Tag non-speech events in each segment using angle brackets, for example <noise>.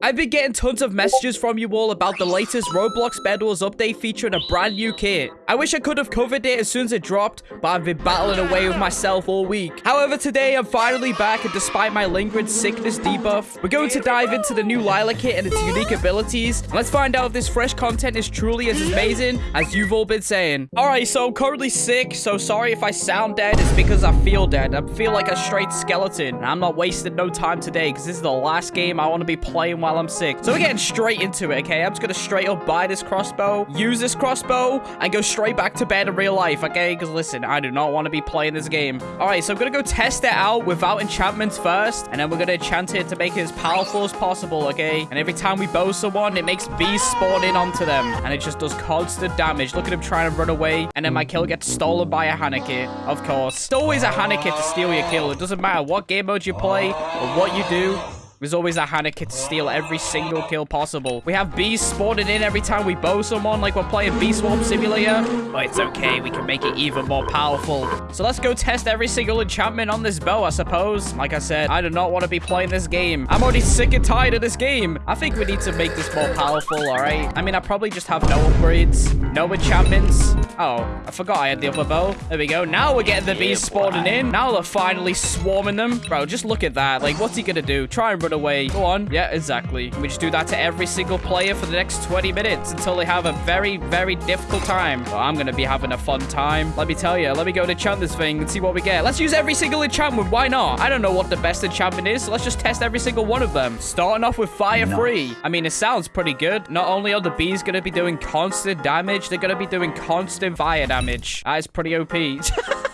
I've been getting tons of messages from you all about the latest Roblox Bed Wars update featuring a brand new kit. I wish I could have covered it as soon as it dropped, but I've been battling away with myself all week. However, today I'm finally back, and despite my lingering sickness debuff, we're going to dive into the new Lila kit and its unique abilities. Let's find out if this fresh content is truly as amazing as you've all been saying. Alright, so I'm currently sick, so sorry if I sound dead. It's because I feel dead. I feel like a straight skeleton. And I'm not wasting no time today, because this is the last game I want to be playing while I'm sick. So we're getting straight into it, okay? I'm just gonna straight up buy this crossbow, use this crossbow, and go straight back to bed in real life, okay? Because listen, I do not want to be playing this game. All right, so I'm gonna go test it out without enchantments first, and then we're gonna enchant it to make it as powerful as possible, okay? And every time we bow someone, it makes bees spawn in onto them, and it just does constant damage. Look at him trying to run away, and then my kill gets stolen by a Hannah kit, of course. It's always a Hannah kit to steal your kill. It doesn't matter what game mode you play or what you do. There's always a Hannah kit to steal every single kill possible. We have bees spawning in every time we bow someone, like we're playing Bee Swarm Simulator. But it's okay, we can make it even more powerful. So let's go test every single enchantment on this bow, I suppose. Like I said, I do not want to be playing this game. I'm already sick and tired of this game. I think we need to make this more powerful, all right? I mean, I probably just have no upgrades, no enchantments. Oh, I forgot I had the upper bow. There we go. Now we're getting the bees spawning in. Now they're finally swarming them. Bro, just look at that. Like, what's he gonna do? Try and away. Go on. Yeah, exactly. We just do that to every single player for the next 20 minutes until they have a very, very difficult time. Well, I'm going to be having a fun time. Let me tell you. Let me go to enchant this thing and see what we get. Let's use every single enchantment. Why not? I don't know what the best enchantment is, so let's just test every single one of them. Starting off with Fire nice. Free. I mean, it sounds pretty good. Not only are the bees going to be doing constant damage, they're going to be doing constant fire damage. That is pretty OP. <laughs>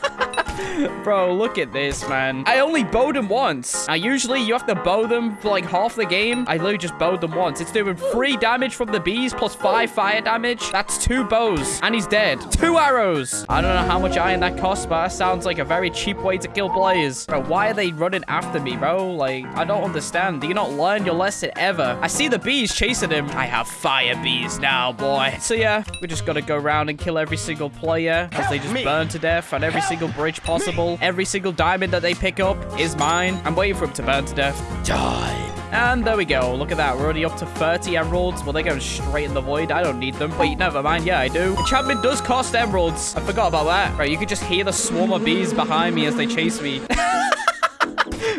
Bro, look at this, man. I only bowed him once. Now, usually you have to bow them for like half the game. I literally just bowed them once. It's doing three damage from the bees plus five fire damage. That's two bows. And he's dead. Two arrows. I don't know how much iron that costs, but that sounds like a very cheap way to kill players. Bro, why are they running after me, bro? Like, I don't understand. Do you not learn your lesson ever? I see the bees chasing him. I have fire bees now, boy. So yeah, we just gotta go around and kill every single player as they just burn to death on every single bridge possible. Every single diamond that they pick up is mine. I'm waiting for them to burn to death. Die. And there we go. Look at that. We're already up to 30 emeralds. Well, they're going straight in the void. I don't need them. Wait, never mind. Yeah, I do. Enchantment does cost emeralds. I forgot about that. Right, you could just hear the swarm of bees behind me as they chase me. <laughs>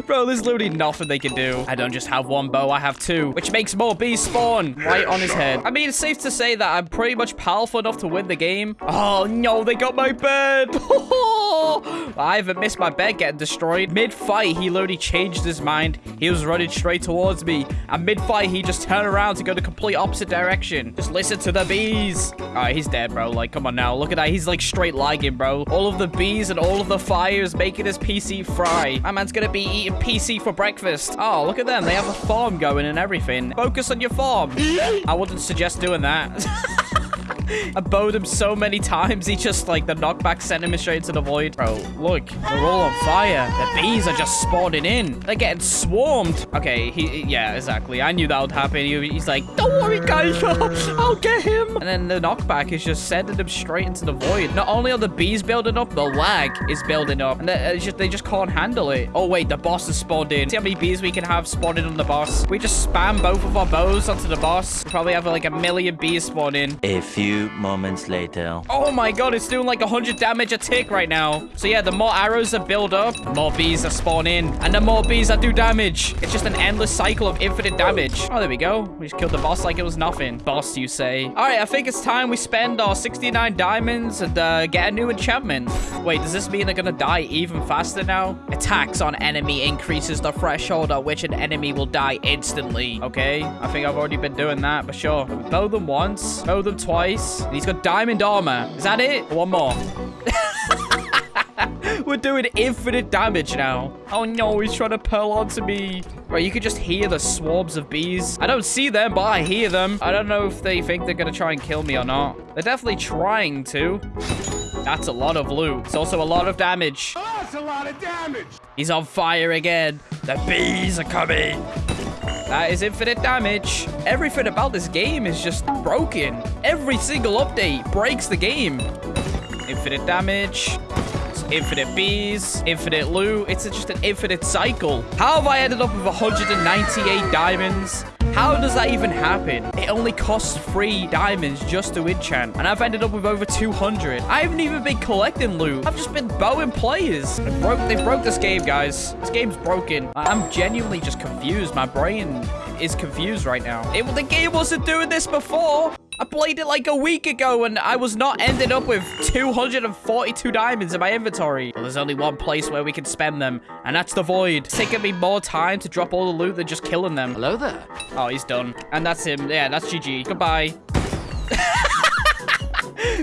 Bro, there's literally nothing they can do. I don't just have one bow, I have two, which makes more bees spawn right on his head. I mean, it's safe to say that I'm pretty much powerful enough to win the game. Oh, no, they got my bed. <laughs> I haven't missed my bed getting destroyed. Mid-fight, he literally changed his mind. He was running straight towards me. And mid-fight, he just turned around to go the complete opposite direction. Just listen to the bees. All right, he's dead, bro. Like, come on now. Look at that. He's like straight lagging, bro. All of the bees and all of the fires making his PC fry. My man's gonna be eating PC for breakfast. Oh, look at them. They have a farm going and everything. Focus on your farm. <laughs> I wouldn't suggest doing that. <laughs> <laughs> I bowed him so many times, he just, like, the knockback sent him straight into the void. Bro, look, they're all on fire. The bees are just spawning in. They're getting swarmed. Okay, he, yeah, exactly. I knew that would happen. He, he's like, don't worry, guys, <laughs> I'll get him. And then the knockback is just sending him straight into the void. Not only are the bees building up, the lag is building up. And they, uh, just, they just can't handle it. Oh, wait, the boss is spawned in. See how many bees we can have spawning on the boss? We just spam both of our bows onto the boss. We probably have, like, a million bees spawning. A few moments later. Oh my god, it's doing like 100 damage a tick right now. So yeah, the more arrows that build up, the more bees that spawn in. And the more bees that do damage. It's just an endless cycle of infinite damage. Oh, there we go. We just killed the boss like it was nothing. Boss, you say. All right, I think it's time we spend our 69 diamonds and uh, get a new enchantment. Wait, does this mean they're gonna die even faster now? Attacks on enemy increases the threshold at which an enemy will die instantly. Okay, I think I've already been doing that, but sure. Bow them once, bow them twice, and he's got diamond armor. Is that it? One more. <laughs> We're doing infinite damage now. Oh no, he's trying to pearl onto me. Right, you could just hear the swarms of bees. I don't see them, but I hear them. I don't know if they think they're gonna try and kill me or not. They're definitely trying to. That's a lot of loot. It's also a lot of damage. Oh, that's a lot of damage. He's on fire again. The bees are coming. That is infinite damage. Everything about this game is just broken. Every single update breaks the game. Infinite damage. Infinite bees, infinite loot. It's just an infinite cycle. How have I ended up with 198 diamonds? How does that even happen? It only costs three diamonds just to enchant. And I've ended up with over 200. I haven't even been collecting loot. I've just been bowing players. They broke, they broke this game, guys. This game's broken. I'm genuinely just confused. My brain is confused right now. It, the game wasn't doing this before. I played it like a week ago and I was not ended up with 242 diamonds in my inventory. Well, there's only one place where we can spend them, and that's the void. It's taking me more time to drop all the loot than just killing them. Hello there. Oh, he's done. And that's him. Yeah, that's GG. Goodbye.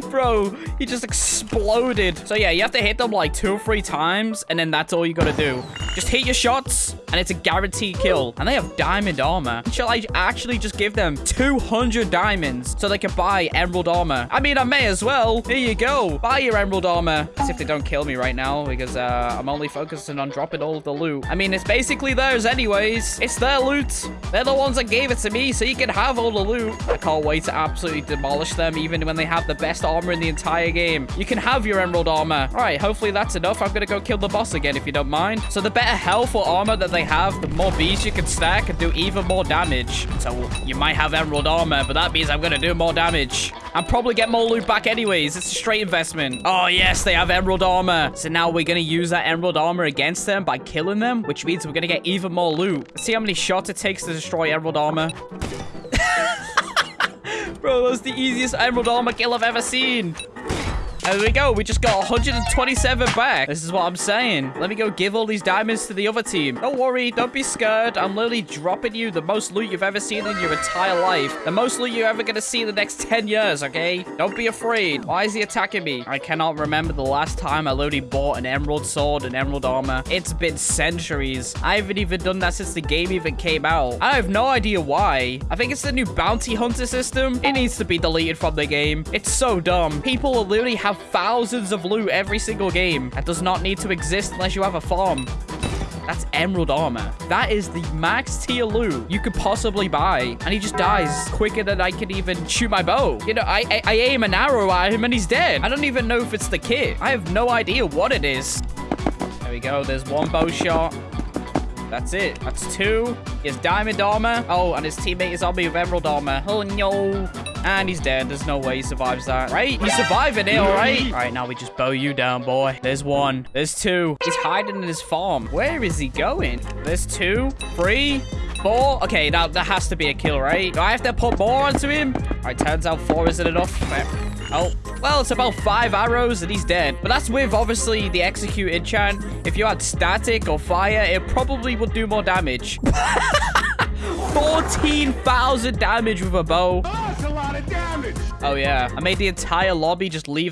<laughs> Bro, he just exploded. So yeah, you have to hit them like two or three times, and then that's all you gotta do. Just hit your shots, and it's a guaranteed kill. And they have diamond armor. Shall I actually just give them 200 diamonds so they can buy emerald armor? I mean, I may as well. Here you go. Buy your emerald armor. As if they don't kill me right now, because uh, I'm only focusing on dropping all the loot. I mean, it's basically theirs anyways. It's their loot. They're the ones that gave it to me, so you can have all the loot. I can't wait to absolutely demolish them, even when they have the best armor in the entire game. You can have your emerald armor. All right, hopefully that's enough. I'm gonna go kill the boss again, if you don't mind. So the better health or armor that they have, the more bees you can stack and do even more damage. So you might have emerald armor, but that means I'm gonna do more damage. And probably get more loot back anyways. It's a straight investment. Oh, yes, they have emerald armor. So now we're gonna use that emerald armor against them by killing them, which means we're gonna get even more loot. Let's see how many shots it takes to destroy emerald armor. <laughs> Bro, that's the easiest emerald armor kill I've ever seen. There we go. We just got 127 back. This is what I'm saying. Let me go give all these diamonds to the other team. Don't worry. Don't be scared. I'm literally dropping you the most loot you've ever seen in your entire life. The most loot you're ever going to see in the next 10 years, okay? Don't be afraid. Why is he attacking me? I cannot remember the last time I literally bought an emerald sword and emerald armor. It's been centuries. I haven't even done that since the game even came out. I have no idea why. I think it's the new bounty hunter system. It needs to be deleted from the game. It's so dumb. People will literally have have thousands of loot every single game. That does not need to exist unless you have a farm. That's emerald armor. That is the max tier loot you could possibly buy. And he just dies quicker than I can even shoot my bow. You know, I, I, I aim an arrow at him and he's dead. I don't even know if it's the kit. I have no idea what it is. There we go. There's one bow shot. That's it. That's two. He has diamond armor. Oh, and his teammate is on me with emerald armor. Oh, no. And he's dead. There's no way he survives that. Right? He's surviving it, all right? All right, now we just bow you down, boy. There's one. There's two. He's hiding in his farm. Where is he going? There's two, three, four. Okay, now that has to be a kill, right? Do I have to put more onto him? All right, turns out four isn't enough. Oh, well, it's about five arrows and he's dead. But that's with, obviously, the execute enchant. If you had static or fire, it probably would do more damage. <laughs> 14,000 damage with a bow. Oh, that's a lot of damage. Oh, yeah. I made the entire lobby just leave